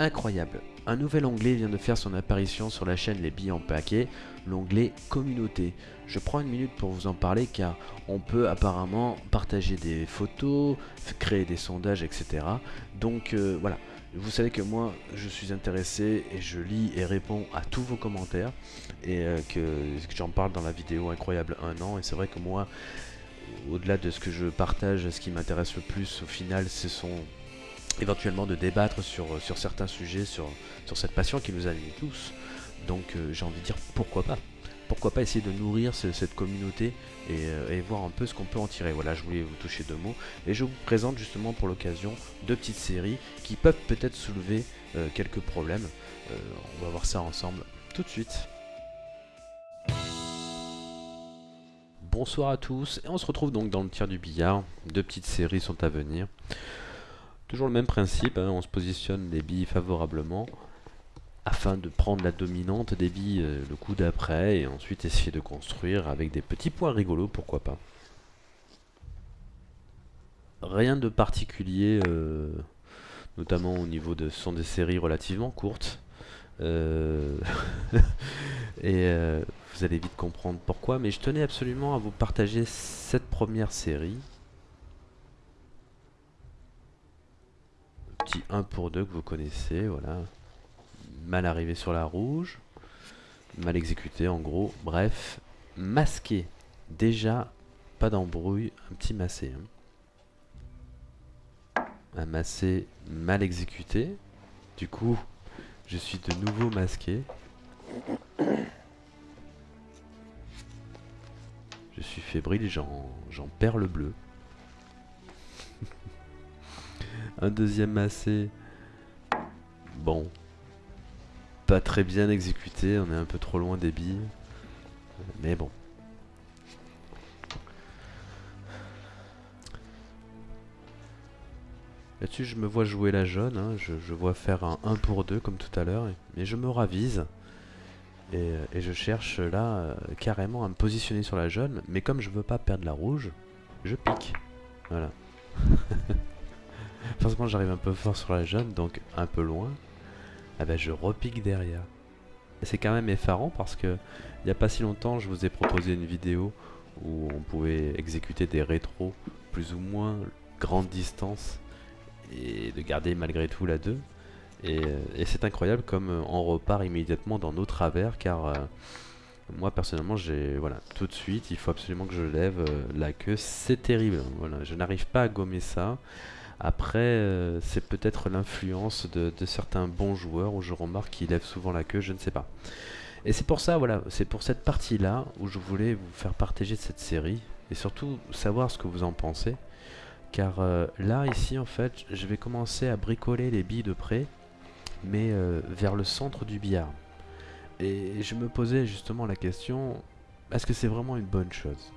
incroyable. Un nouvel onglet vient de faire son apparition sur la chaîne Les Billes en Paquet, l'onglet Communauté. Je prends une minute pour vous en parler car on peut apparemment partager des photos, créer des sondages, etc. Donc euh, voilà, vous savez que moi je suis intéressé et je lis et réponds à tous vos commentaires et euh, que, j'en parle dans la vidéo incroyable un an et c'est vrai que moi au-delà de ce que je partage, ce qui m'intéresse le plus au final ce sont éventuellement de débattre sur, sur certains sujets, sur, sur cette passion qui nous anime tous. Donc euh, j'ai envie de dire pourquoi pas pourquoi pas essayer de nourrir cette communauté euh, et, voir un peu ce qu'on peut en tirer. Voilà, je voulais vous toucher deux mots. Et je vous présente justement pour l'occasion deux petites séries qui peuvent peut-être soulever euh, quelques problèmes. on va voir ça ensemble tout de suite. Bonsoir à tous, et on se retrouve donc dans le tir du billard. Deux petites séries sont à venir. Toujours le même principe, hein, on se positionne les billes favorablement afin de prendre la dominante des billes euh, le coup d'après et ensuite essayer de construire avec des petits points rigolos, pourquoi pas. Rien de particulier, euh, notamment au niveau de... Ce sont des séries relativement courtes. Euh, et vous allez vite comprendre pourquoi, mais je tenais absolument à vous partager cette première série petit 1 pour 2 que vous connaissez, voilà. Mal arrivé sur la rouge. Mal exécuté en gros. Bref, masqué. Déjà, pas d'embrouille, un petit massé. Hein. Un massé mal exécuté. Du coup, je suis de nouveau masqué. Je suis fébrile, j'en perds le bleu. Un deuxième massé. Bon. Pas très bien exécuté, on est un peu trop loin des billes. Mais bon. Là-dessus, je me vois jouer la jaune. Hein. Je, vois faire un 1 pour 2 comme tout à l'heure. Mais je me ravise. Et, je cherche là euh, carrément à me positionner sur la jaune. Mais comme je veux pas perdre la rouge, je pique. Voilà. Forcément j'arrive un peu fort sur la jaune, donc un peu loin. Ah ben je repique derrière. C'est quand même effarant parce que il n'y a pas si longtemps je vous ai proposé une vidéo où on pouvait exécuter des rétros plus ou moins grande distance et de garder malgré tout la 2. Et, c'est incroyable comme on repart immédiatement dans nos travers car euh, moi personnellement j'ai voilà tout de suite il faut absolument que je lève euh, la queue c'est terrible voilà je n'arrive pas à gommer ça après, euh, c'est peut-être l'influence de, certains bons joueurs où je remarque qu'ils lèvent souvent la queue, je ne sais pas. Et c'est pour ça, voilà, c'est pour cette partie-là où je voulais vous faire partager cette série et surtout savoir ce que vous en pensez. Car euh, là, ici, en fait, je vais commencer à bricoler les billes de près, mais euh, vers le centre du billard. Et je me posais justement la question, est-ce que c'est vraiment une bonne chose?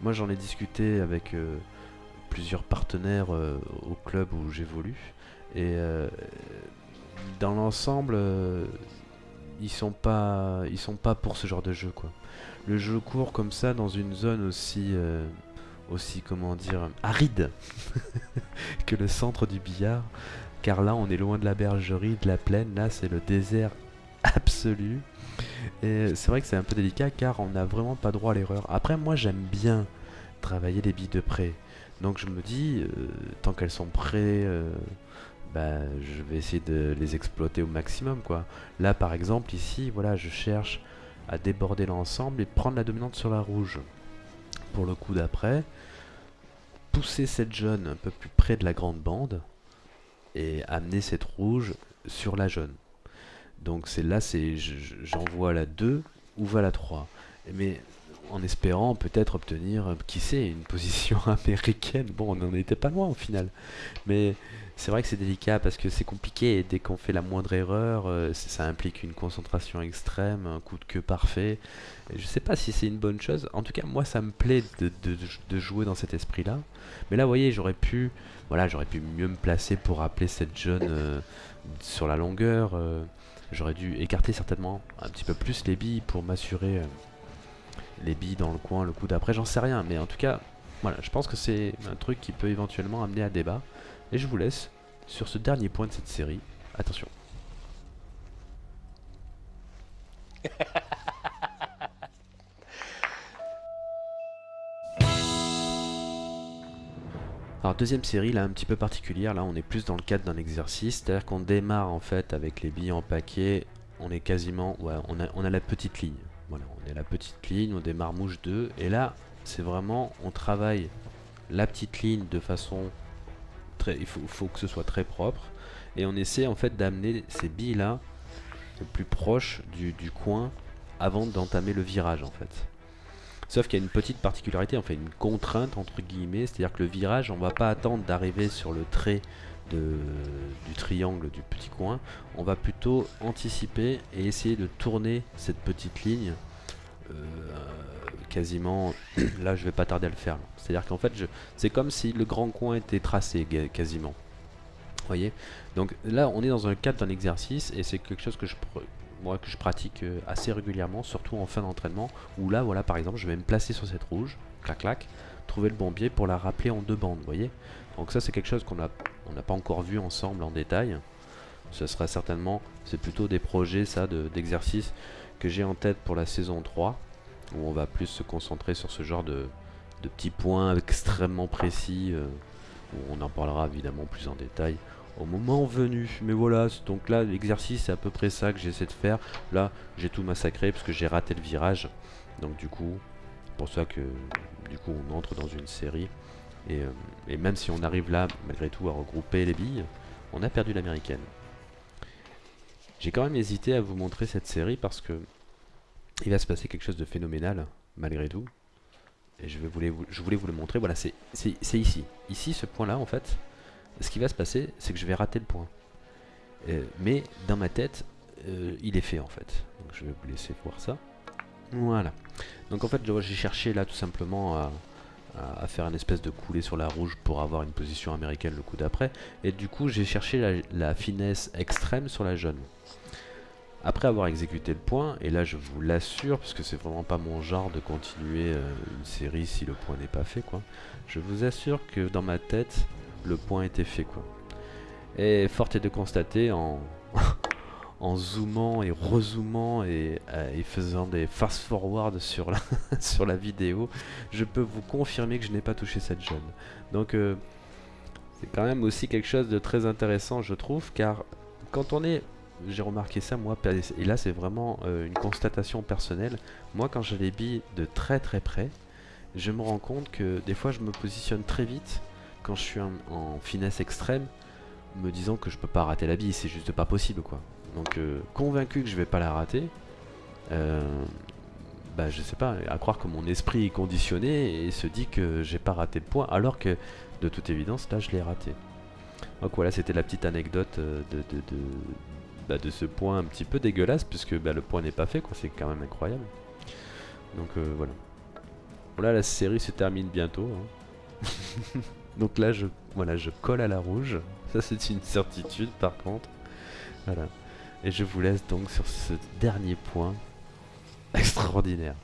Moi, j'en ai discuté avec plusieurs partenaires euh, au club où j'évolue. Et euh, dans l'ensemble, euh, ils sont pas, ils sont pas pour ce genre de jeu quoi. Le jeu court comme ça dans une zone aussi, aussi comment dire, aride que le centre du billard. Car là, on est loin de la bergerie, de la plaine. Là, c'est le désert absolu. Et c'est vrai que c'est un peu délicat car on n'a vraiment pas droit à l'erreur. Après, moi, j'aime bien travailler les billes de près. Donc je me dis, euh, tant qu'elles sont prêtes, euh, bah, je vais essayer de les exploiter au maximum. quoi. Là par exemple, ici, voilà, je cherche à déborder l'ensemble et prendre la dominante sur la rouge. Pour le coup d'après, pousser cette jaune un peu plus près de la grande bande et amener cette rouge sur la jaune. Donc c'est là, c'est j'envoie la 2 ou va la 3. Mais en espérant peut-être obtenir, qui sait, une position américaine. Bon, on n'en était pas loin au final. Mais c'est vrai que c'est délicat parce que c'est compliqué et dès qu'on fait la moindre erreur, euh, ça implique une concentration extrême, un coup de queue parfait. je sais pas si c'est une bonne chose. En tout cas, moi, ça me plaît de, jouer dans cet esprit-là. Mais là, vous voyez, j'aurais pu, voilà, j'aurais pu mieux me placer pour appeler cette jeune euh, sur la longueur. Euh, j'aurais dû écarter certainement un petit peu plus les billes pour m'assurer les billes dans le coin le coup d'après, j'en sais rien. Mais en tout cas, voilà, je pense que c'est un truc qui peut éventuellement amener à débat. Et je vous laisse sur ce dernier point de cette série. Attention. Alors deuxième série là un petit peu particulière, là on est plus dans le cadre d'un exercice, c'est à dire qu'on démarre en fait avec les billes en paquet, on est quasiment, ouais, on a, on a la petite ligne, voilà, on est la petite ligne, on démarre mouche 2, et là c'est vraiment, on travaille la petite ligne de façon très, il faut, que ce soit très propre, et on essaie en fait d'amener ces billes là le plus proche du, coin avant d'entamer le virage en fait. Sauf qu'il y a une petite particularité, enfin une contrainte entre guillemets, c'est-à-dire que le virage, on va pas attendre d'arriver sur le trait du triangle du petit coin, on va plutôt anticiper et essayer de tourner cette petite ligne quasiment, là je vais pas tarder à le faire, c'est-à-dire qu'en fait c'est comme si le grand coin était tracé quasiment. Voyez? Donc là on est dans un cadre d'un exercice et c'est quelque chose que je moi que je pratique euh, assez régulièrement, surtout en fin d'entraînement, où là, voilà, par exemple, je vais me placer sur cette rouge, clac clac, trouver le bon biais pour la rappeler en deux bandes, voyez? Donc ça, c'est quelque chose qu'on n'a on n'a pas encore vu ensemble en détail. Ce sera certainement, c'est plutôt des projets, ça, d'exercices que j'ai en tête pour la saison 3, où on va plus se concentrer sur ce genre de, de petits points extrêmement précis, euh, où on en parlera évidemment plus en détail au moment venu. Mais voilà, donc là l'exercice c'est à peu près ça que j'essaie de faire. Là j'ai tout massacré parce que j'ai raté le virage. Donc du coup, pour ça que du coup on entre dans une série. Et, euh, et même si on arrive là malgré tout à regrouper les billes, on a perdu l'américaine. J'ai quand même hésité à vous montrer cette série parce que il va se passer quelque chose de phénoménal malgré tout. Et je, voulais, je voulais vous le montrer. Voilà, c'est ici. Ici, ce point-là, en fait, ce qui va se passer, c'est que je vais rater le point. Euh, mais dans ma tête, euh, il est fait en fait. Donc je vais vous laisser voir ça. Voilà. Donc en fait, j'ai cherché là tout simplement à, faire une espèce de coulée sur la rouge pour avoir une position américaine le coup d'après. Et du coup, j'ai cherché la, finesse extrême sur la jaune. Après avoir exécuté le point, et là je vous l'assure, parce que c'est vraiment pas mon genre de continuer euh, une série si le point n'est pas fait, quoi. Je vous assure que dans ma tête, le point était fait quoi. Et fort est de constater en, en zoomant et rezoomant et, euh, faisant des fast forward sur la, vidéo, je peux vous confirmer que je n'ai pas touché cette jeune. Donc euh, c'est quand même aussi quelque chose de très intéressant je trouve car quand on est j'ai remarqué ça moi et là c'est vraiment euh, une constatation personnelle moi quand je les billes de très très près je me rends compte que des fois je me positionne très vite quand je suis en, finesse extrême, me disant que je peux pas rater la bille, c'est juste pas possible quoi. Donc euh, convaincu que je vais pas la rater, euh, bah je sais pas, à croire que mon esprit est conditionné et se dit que j'ai pas raté le point, alors que de toute évidence là je l'ai raté. Donc voilà, c'était la petite anecdote euh, de, de, de, bah, de, ce point un petit peu dégueulasse, puisque bah, le point n'est pas fait, quoi, c'est quand même incroyable. Donc voilà. Voilà, la série se termine bientôt. Hein. Donc là, je, voilà, je colle à la rouge. Ça, c'est une certitude, par contre. Voilà. Et je vous laisse donc sur ce dernier point extraordinaire.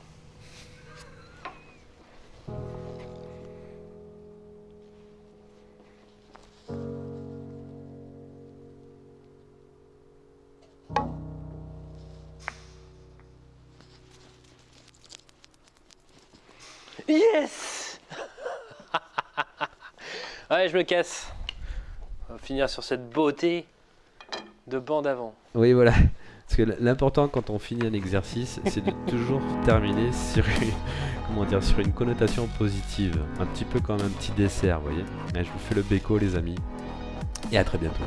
Yes Ouais, je me casse. On va finir sur cette beauté de bande avant. Oui, voilà. Parce que l'important quand on finit un exercice, c'est de toujours terminer sur une, comment dire, sur une connotation positive. Un petit peu comme un petit dessert, vous voyez. je vous fais le béco, les amis. Et à très bientôt.